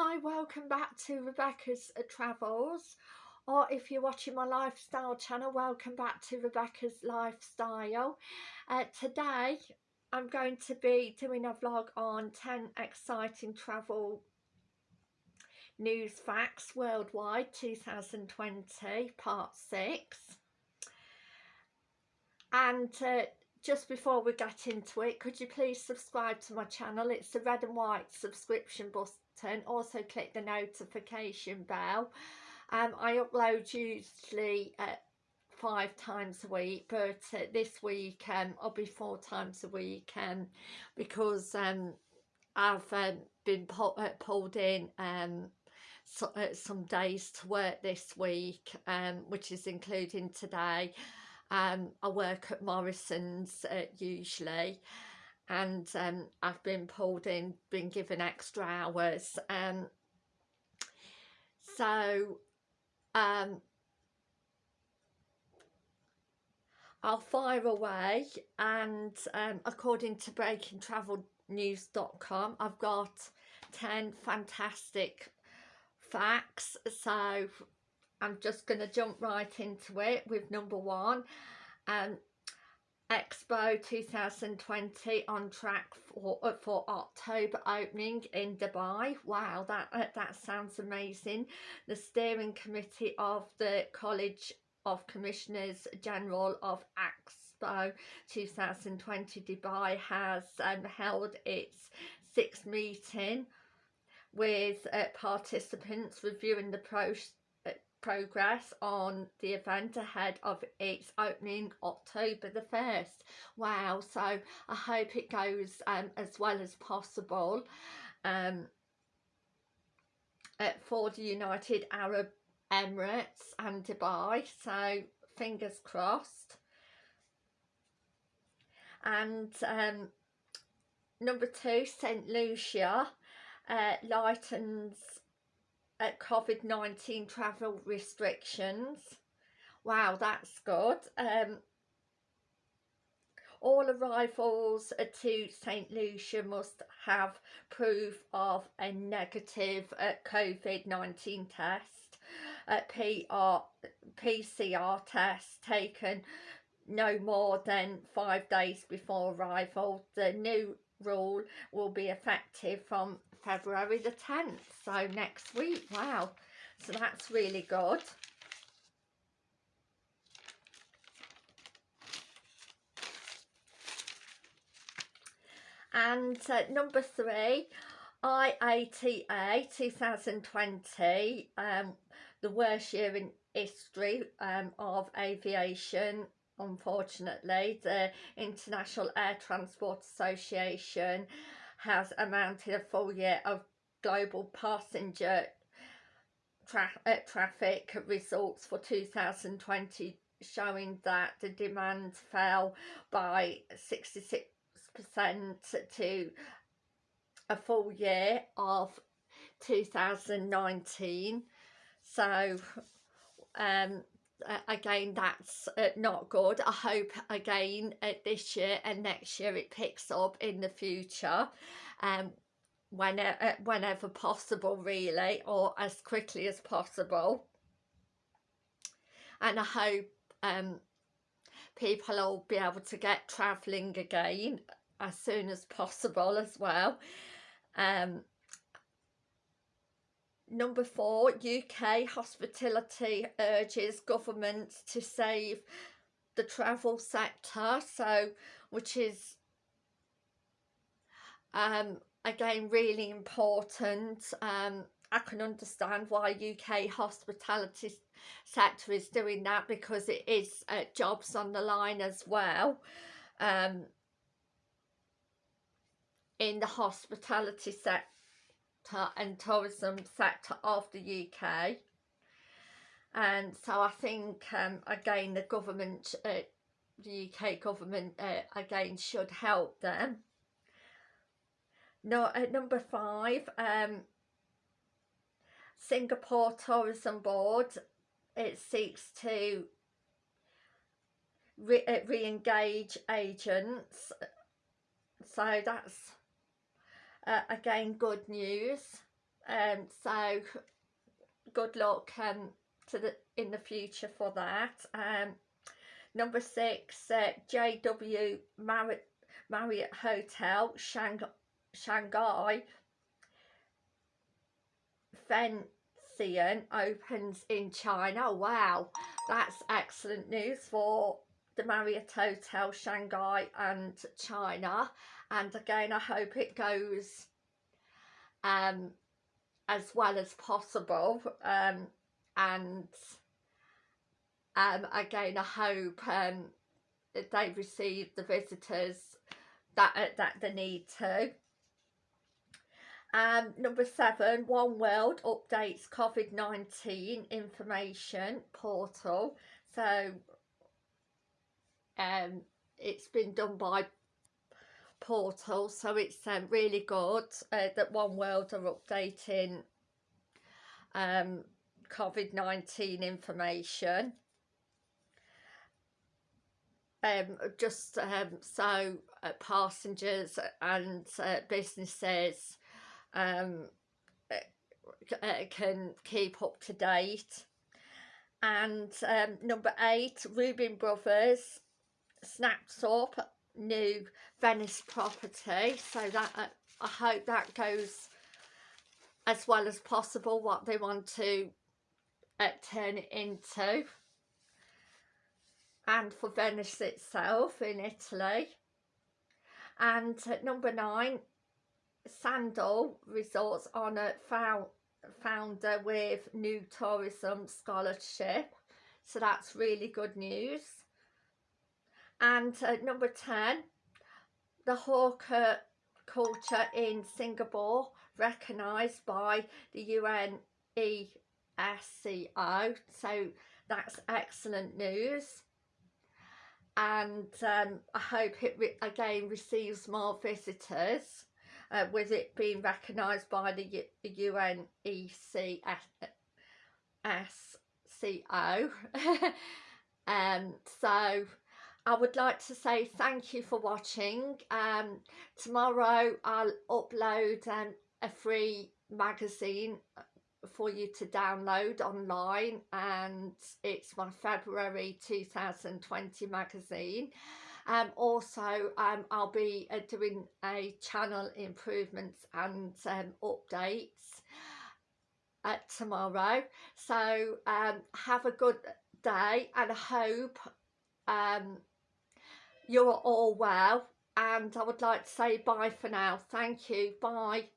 Hi, welcome back to Rebecca's uh, Travels. Or if you're watching my lifestyle channel, welcome back to Rebecca's Lifestyle. Uh, today I'm going to be doing a vlog on 10 exciting travel news facts worldwide 2020 part 6 and uh, just before we get into it could you please subscribe to my channel? It's the red and white subscription button also click the notification bell. Um, I upload usually uh, five times a week but uh, this week um, I'll be four times a week um, because um, I've um, been uh, pulled in um, so, uh, some days to work this week um, which is including today. Um, I work at Morrison's uh, usually and um, I've been pulled in, been given extra hours. Um, so um, I'll fire away and um, according to breakingtravelnews.com I've got 10 fantastic facts so I'm just going to jump right into it with number one. Um, Expo 2020 on track for uh, for October opening in Dubai. Wow, that uh, that sounds amazing. The steering committee of the College of Commissioners General of Expo 2020 Dubai has um, held its sixth meeting with uh, participants reviewing the process progress on the event ahead of its opening October the 1st. Wow, so I hope it goes um, as well as possible um, for the United Arab Emirates and Dubai, so fingers crossed. And um, number two, St Lucia uh, lightens at COVID-19 travel restrictions. Wow, that's good. Um, all arrivals to St Lucia must have proof of a negative uh, COVID-19 test, a PR, PCR test taken no more than five days before arrival. The new rule will be effective from February the 10th so next week wow. So that's really good. And uh, number three IATA 2020 um, the worst year in history um, of aviation. Unfortunately the International Air Transport Association has amounted a full year of global passenger tra uh, traffic results for 2020 showing that the demand fell by 66% to a full year of 2019 so um again that's uh, not good. I hope again uh, this year and next year it picks up in the future um whenever uh, whenever possible really or as quickly as possible. And i hope um people will be able to get traveling again as soon as possible as well. Um Number four, UK hospitality urges government to save the travel sector, so which is um, again really important. Um, I can understand why UK hospitality sector is doing that because it is uh, jobs on the line as well. Um, in the hospitality sector sector and tourism sector of the UK and so I think um, again the government uh, the UK government uh, again should help them. No, uh, number five um, Singapore Tourism Board it seeks to re uh, re-engage agents. So that's uh, again good news um, so good luck um, to the in the future for that. Um, number six, uh, JW Marriott, Marriott Hotel, Shang Shanghai, Fengxian opens in China. Wow, that's excellent news for the Marriott Hotel Shanghai and China. And again, I hope it goes um, as well as possible. Um, and um, again, I hope um, they receive the visitors that uh, that they need to. Um, number seven, One World updates COVID-19 information portal. So um, it's been done by portal so it's um, really good uh, that One World are updating um, COVID-19 information. Um, just um, so uh, passengers and uh, businesses um, uh, uh, can keep up to date. And um, number eight Rubin Brothers snapped up new Venice property. So that uh, I hope that goes as well as possible what they want to uh, turn it into. And for Venice itself in Italy. And at number nine Sandal Resorts Honour found, founder with new tourism scholarship. So that's really good news and uh, number 10 the hawker culture in Singapore recognised by the UNESCO so that's excellent news. And um, I hope it re again receives more visitors uh, with it being recognised by the, the UNESCO um, so I would like to say thank you for watching. Um, tomorrow I'll upload um, a free magazine uh, for you to download online and it's my February 2020 magazine. Um, also, um, I'll be uh, doing a channel improvements and um, updates uh, tomorrow. So um, have a good day and I hope um, you're all well and I would like to say bye for now. Thank you. Bye.